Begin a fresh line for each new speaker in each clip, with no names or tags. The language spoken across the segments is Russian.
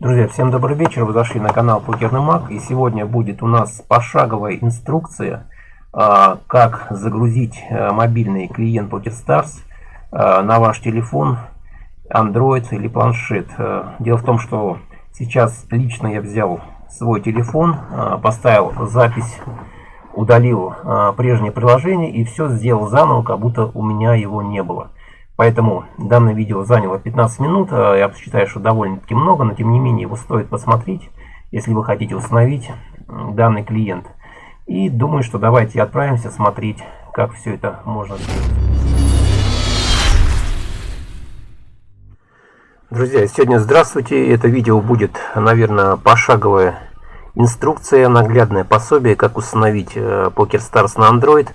Друзья, всем добрый вечер. Вы зашли на канал Покерный Маг. И сегодня будет у нас пошаговая инструкция, а, как загрузить а, мобильный клиент PokerStars а, на ваш телефон, Android или планшет. Дело в том, что сейчас лично я взял свой телефон, поставил запись, удалил прежнее приложение и все сделал заново, как будто у меня его не было. Поэтому данное видео заняло 15 минут. А я считаю, что довольно-таки много, но тем не менее его стоит посмотреть, если вы хотите установить данный клиент. И думаю, что давайте отправимся смотреть, как все это можно сделать. Друзья, сегодня здравствуйте. Это видео будет, наверное, пошаговая инструкция, наглядное пособие, как установить э, PokerStars на Android.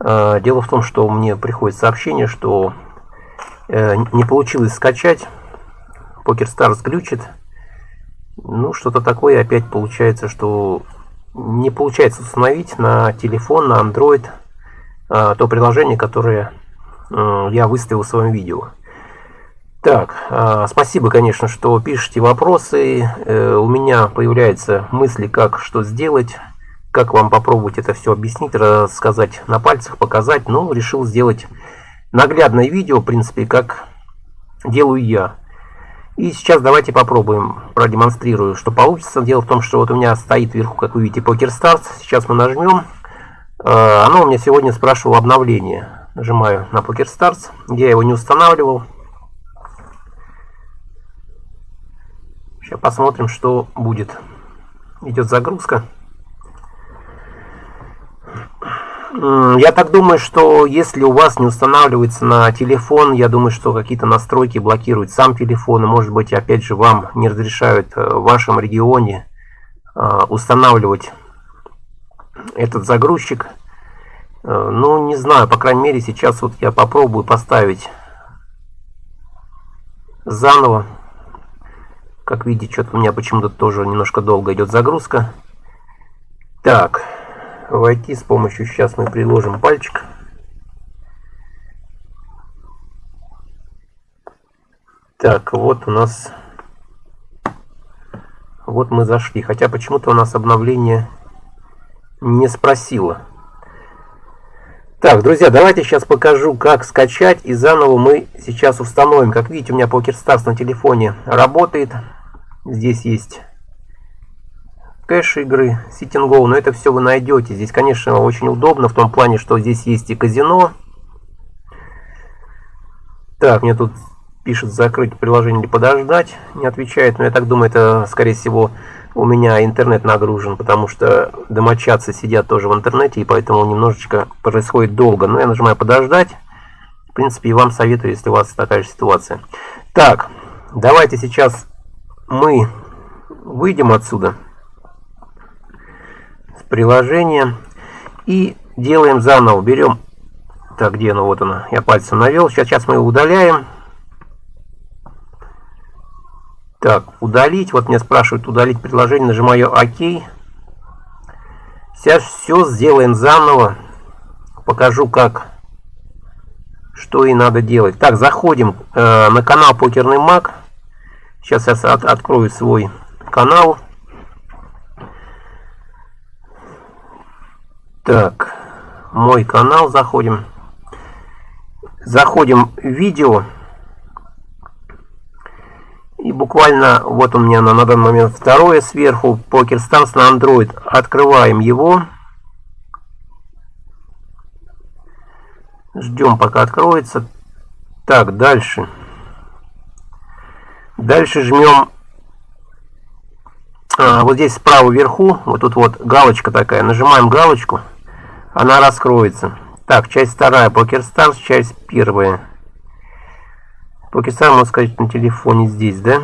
Э, дело в том, что мне приходит сообщение, что Э, не получилось скачать. PokerStars глючит. Ну, что-то такое опять получается, что не получается установить на телефон, на Android э, то приложение, которое э, я выставил в своем видео. Так, спасибо, конечно, что пишете вопросы. У меня появляются мысли, как что сделать, как вам попробовать это все объяснить, рассказать на пальцах, показать. Ну, решил сделать наглядное видео, в принципе, как делаю я. И сейчас давайте попробуем, продемонстрирую, что получится. Дело в том, что вот у меня стоит вверху, как вы видите, Poker Stars. Сейчас мы нажмем. Э, оно у меня сегодня спрашивало обновление. Нажимаю на Poker Stars. Я его не устанавливал. Сейчас посмотрим, что будет. Идет загрузка. Я так думаю, что если у вас не устанавливается на телефон, я думаю, что какие-то настройки блокируют сам телефон. И, может быть, опять же, вам не разрешают э, в вашем регионе э, устанавливать этот загрузчик. Э, ну, не знаю, по крайней мере, сейчас вот я попробую поставить заново. Как видите, что-то у меня почему-то тоже немножко долго идет загрузка. Так войти с помощью, сейчас мы приложим пальчик. Так, вот у нас, вот мы зашли, хотя почему-то у нас обновление не спросило. Так, друзья, давайте сейчас покажу, как скачать, и заново мы сейчас установим. Как видите, у меня PokerStars на телефоне работает. Здесь есть кэш игры, Sitting но это все вы найдете. Здесь, конечно, очень удобно в том плане, что здесь есть и казино. Так, мне тут пишет закрыть приложение или подождать, не отвечает, но я так думаю, это, скорее всего, у меня интернет нагружен, потому что домочадцы сидят тоже в интернете, и поэтому немножечко происходит долго. Но я нажимаю подождать. В принципе, и вам советую, если у вас такая же ситуация. Так, давайте сейчас мы выйдем отсюда приложение и делаем заново. Берем, так где оно, вот оно, я пальцем навел. Сейчас, сейчас мы его удаляем. Так, удалить. Вот меня спрашивают удалить приложение. Нажимаю ОК. Сейчас все сделаем заново. Покажу, как, что и надо делать. Так, заходим э, на канал Покерный Маг. Сейчас я от, открою свой канал. Так, мой канал заходим. Заходим в видео. И буквально, вот у меня на, на данный момент второе сверху, Poker Stars на Android. Открываем его. Ждем, пока откроется. Так, дальше. Дальше жмем а, вот здесь справа вверху, вот тут вот галочка такая. Нажимаем галочку она раскроется. Так, часть вторая, PokerStars, часть первая. PokerStars, можно сказать, на телефоне здесь, да?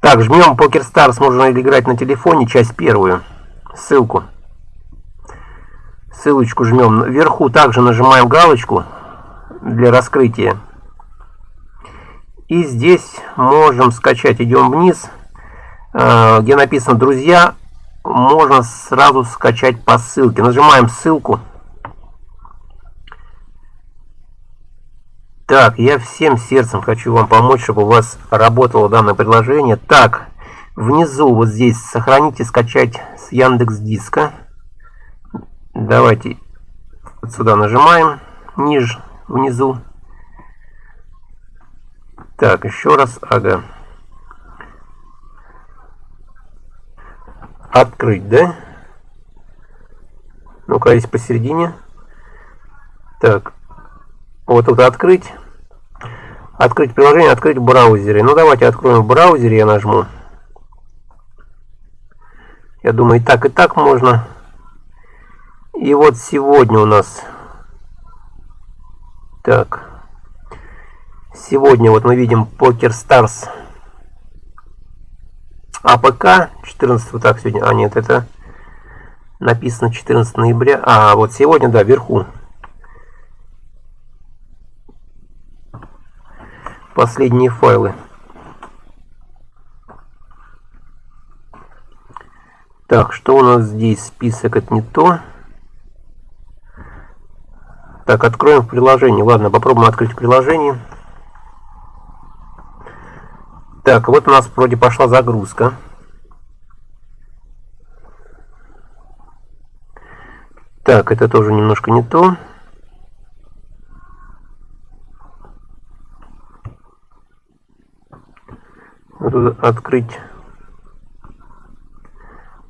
Так, жмем PokerStars, можно играть на телефоне, часть первую. Ссылку. Ссылочку жмем. Вверху также нажимаем галочку для раскрытия. И здесь можем скачать, идем вниз, э, где написано «Друзья», можно сразу скачать по ссылке. Нажимаем ссылку. Так, я всем сердцем хочу вам помочь, чтобы у вас работало данное приложение. Так, внизу вот здесь сохранить и скачать с Яндекс Диска. Давайте вот сюда нажимаем, ниже, внизу. Так, еще раз, ага. Открыть, да? Ну-ка, есть посередине. Так, вот тут открыть. Открыть приложение, открыть в браузере. Ну, давайте откроем в браузере, я нажму. Я думаю, и так, и так можно. И вот сегодня у нас... Так. Сегодня вот мы видим Poker Stars. APK 14 вот так сегодня. А, нет, это написано 14 ноября. А, вот сегодня, да, вверху. последние файлы. Так, что у нас здесь? Список это не то. Так, откроем приложение. Ладно, попробуем открыть приложение. Так, вот у нас вроде пошла загрузка. Так, это тоже немножко не то. открыть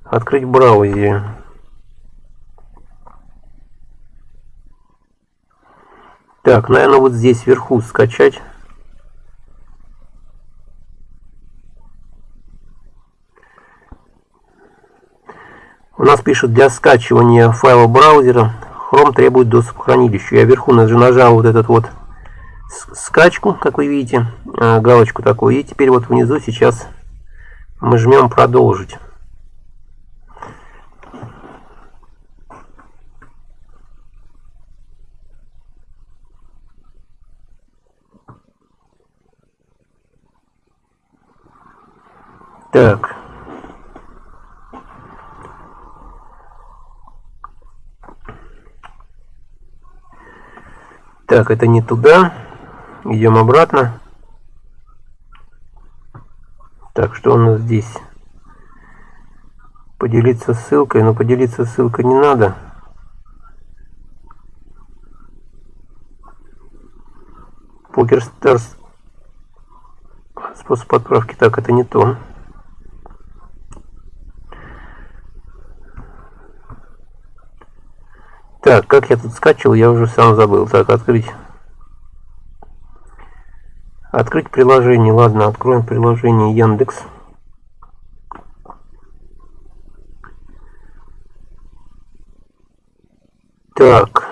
открыть браузер так наверное вот здесь вверху скачать у нас пишет для скачивания файла браузера Chrome требует доступ к хранилищу я вверху нажал вот этот вот скачку, как вы видите, э, галочку такую. И теперь вот внизу сейчас мы жмем продолжить. Так. Так, это не туда. Идем обратно. Так, что у нас здесь? Поделиться ссылкой. Но поделиться ссылкой не надо. Покер Старс. Способ отправки. Так, это не то. Так, как я тут скачивал, я уже сам забыл. Так, открыть. Открыть приложение. Ладно, откроем приложение Яндекс. Так.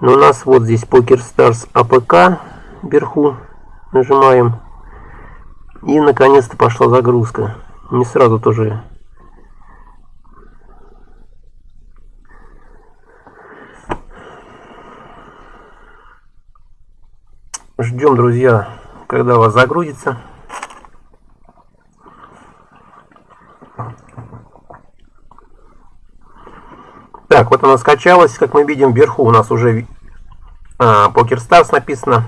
Ну, у нас вот здесь Poker Stars APK вверху. Нажимаем. И наконец-то пошла загрузка. Не сразу тоже Ждем, друзья, когда у вас загрузится. Так, вот она скачалась. Как мы видим, вверху у нас уже а, PokerStars написано.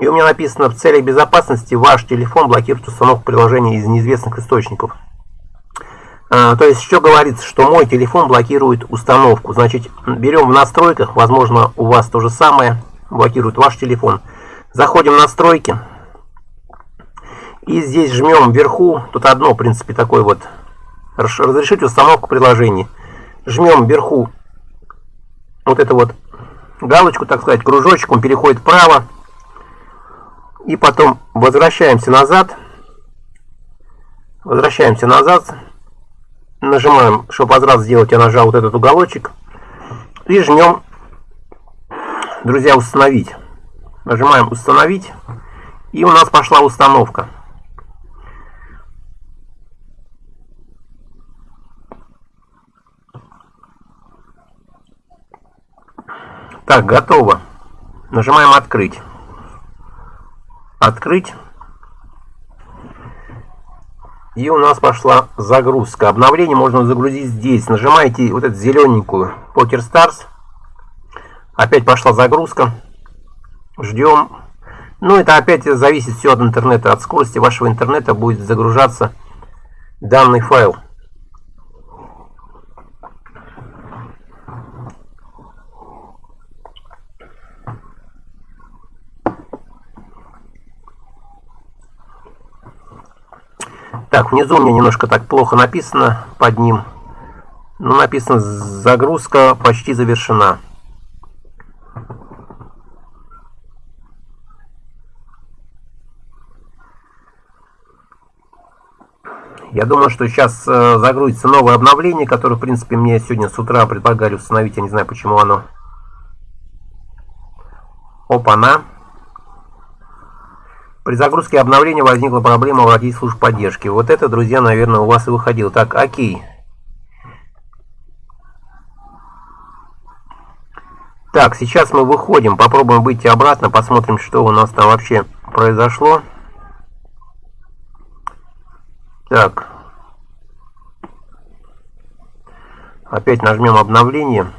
И у меня написано, в целях безопасности ваш телефон блокирует установку приложения из неизвестных источников. А, то есть, что говорится, что мой телефон блокирует установку. Значит, берем в настройках, возможно, у вас то же самое, блокирует ваш телефон. Заходим в настройки. И здесь жмем вверху, тут одно, в принципе, такой вот, разрешить установку приложений. Жмем вверху вот эту вот галочку, так сказать, кружочек, он переходит вправо. И потом возвращаемся назад. Возвращаемся назад нажимаем, чтобы возврат сделать, я нажал вот этот уголочек. И жмем, друзья, установить. Нажимаем установить. И у нас пошла установка. Так, готово. Нажимаем открыть. Открыть. И у нас пошла загрузка. Обновление можно загрузить здесь. Нажимаете вот эту зелененькую Poker Stars. Опять пошла загрузка. Ждем. Ну, это опять зависит все от интернета. От скорости вашего интернета будет загружаться данный файл. Так, внизу у меня немножко так плохо написано под ним. Но написано загрузка почти завершена. Я думаю, что сейчас э, загрузится новое обновление, которое, в принципе, мне сегодня с утра предлагали установить. Я не знаю, почему оно. Опа-на. При загрузке обновления возникла проблема обратить службу поддержки. Вот это, друзья, наверное, у вас и выходило. Так, окей. Так, сейчас мы выходим, попробуем выйти обратно, посмотрим, что у нас там вообще произошло. Так. Опять нажмем обновление.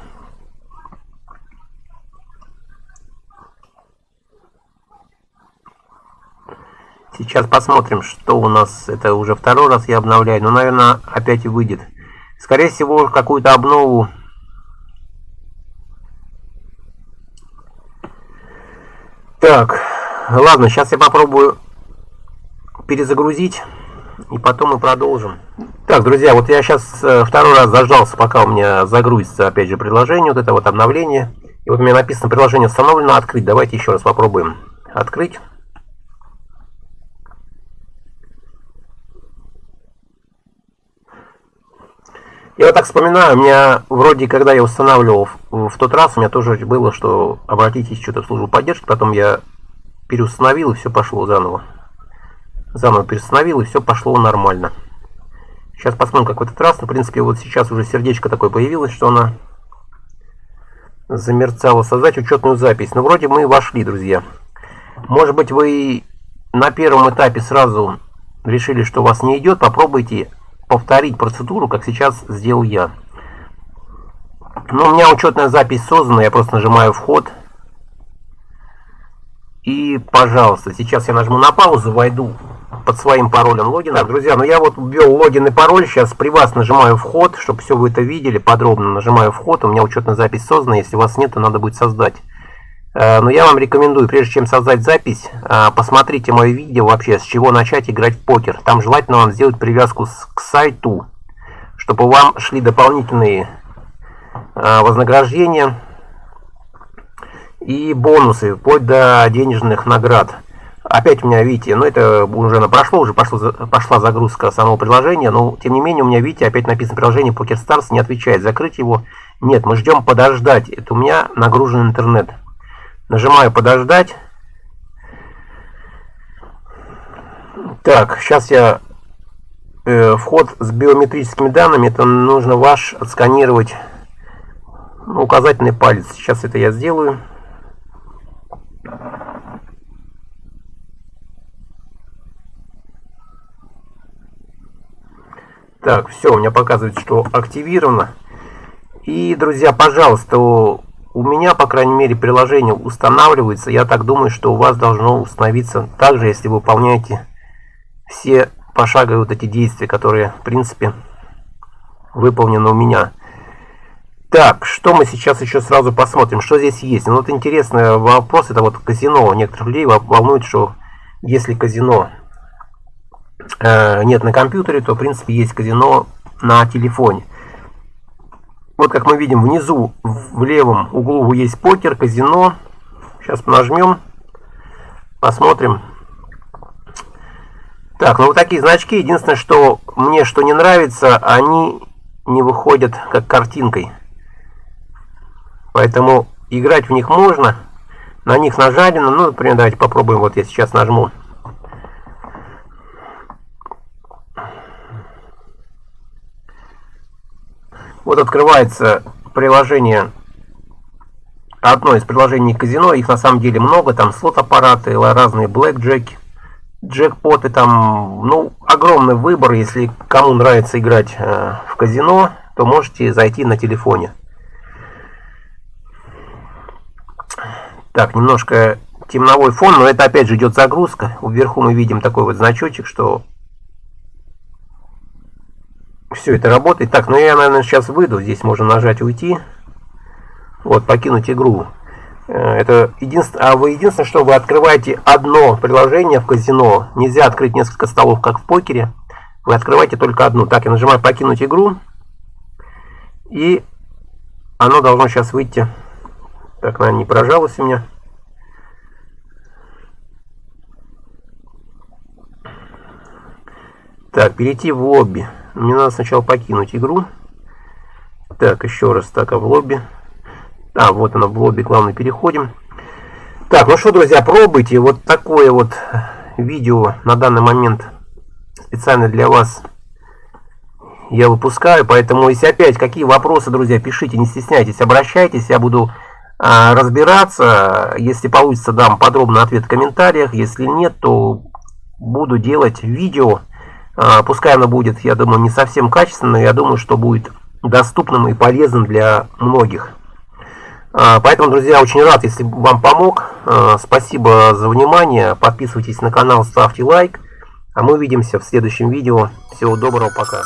Сейчас посмотрим, что у нас. Это уже второй раз я обновляю. Но, наверное, опять и выйдет. Скорее всего, какую-то обнову Так, ладно, сейчас я попробую перезагрузить, и потом мы продолжим. Так, друзья, вот я сейчас э, второй раз заждался, пока у меня загрузится, опять же, приложение, вот это вот обновление. И вот у меня написано, приложение установлено, открыть. Давайте еще раз попробуем открыть. Я вот так вспоминаю, у меня вроде, когда я устанавливал в, в тот раз, у меня тоже было, что обратитесь что-то в службу поддержки, потом я переустановил, и все пошло заново. Заново переустановил, и все пошло нормально. Сейчас посмотрим, как в этот раз. Ну, в принципе, вот сейчас уже сердечко такое появилось, что она замерцала. Создать учетную запись. Ну, вроде мы вошли, друзья. Может быть, вы на первом этапе сразу решили, что у вас не идет. Попробуйте повторить процедуру, как сейчас сделал я. Но у меня учетная запись создана, я просто нажимаю вход. И, пожалуйста, сейчас я нажму на паузу, войду под своим паролем логина. Так, друзья, ну я вот ввел логин и пароль, сейчас при вас нажимаю вход, чтобы все вы это видели подробно. Нажимаю вход, у меня учетная запись создана, если у вас нет, то надо будет создать. Э, но я вам рекомендую, прежде чем создать запись, э, посмотрите мое видео вообще, с чего начать играть в покер. Там желательно вам сделать привязку к сайту, чтобы вам шли дополнительные э, вознаграждения и бонусы, вплоть до денежных наград. Опять у меня, видите, ну это уже на прошло, уже пошло, пошла загрузка самого приложения, но тем не менее у меня, видите, опять написано приложение PokerStars, не отвечает. Закрыть его? Нет, мы ждем подождать. Это у меня нагружен интернет. Нажимаю подождать. Так, сейчас я э, вход с биометрическими данными. Это нужно ваш отсканировать ну, указательный палец. Сейчас это я сделаю. Так, все, у меня показывает, что активировано. И, друзья, пожалуйста, у меня, по крайней мере, приложение устанавливается. Я так думаю, что у вас должно установиться также, если вы выполняете все пошаговые вот эти действия, которые, в принципе, выполнены у меня. Так, что мы сейчас еще сразу посмотрим, что здесь есть. Ну, вот интересный вопрос, это вот казино. Некоторых людей волнует, что если казино э, нет на компьютере, то, в принципе, есть казино на телефоне. Вот как мы видим внизу в левом углу есть покер, казино. Сейчас нажмем, посмотрим. Так, ну вот такие значки. Единственное, что мне что не нравится, они не выходят как картинкой. Поэтому играть в них можно. На них нажалено. Ну, например, давайте попробуем. Вот я сейчас нажму. Открывается приложение, одно из приложений казино, их на самом деле много, там слот-аппараты, разные блэкджеки. джекпоты там, ну, огромный выбор. Если кому нравится играть э, в казино, то можете зайти на телефоне. Так, немножко темновой фон, но это опять же идет загрузка. Вверху мы видим такой вот значочек, что все это работает. Так, ну я, наверное, сейчас выйду. Здесь можно нажать «Уйти». Вот, покинуть игру. Э, это единственное, а вы единственное, что вы открываете одно приложение в казино. Нельзя открыть несколько столов, как в покере. Вы открываете только одну. Так, я нажимаю «Покинуть игру». И оно должно сейчас выйти. Так, наверное, не поражалось у меня. Так, перейти в лобби. Мне надо сначала покинуть игру. Так, еще раз, так, а в лобби. А, вот оно, в лобби, главное, переходим. Так, ну что, друзья, пробуйте. Вот такое вот видео на данный момент специально для вас я выпускаю. Поэтому, если опять какие вопросы, друзья, пишите, не стесняйтесь, обращайтесь. Я буду а, разбираться. Если получится, дам подробный ответ в комментариях. Если нет, то буду делать видео пускай оно будет, я думаю, не совсем качественным, но я думаю, что будет доступным и полезным для многих. А, поэтому, друзья, очень рад, если вам помог. А, спасибо за внимание. Подписывайтесь на канал, ставьте лайк. А мы увидимся в следующем видео. Всего доброго, пока.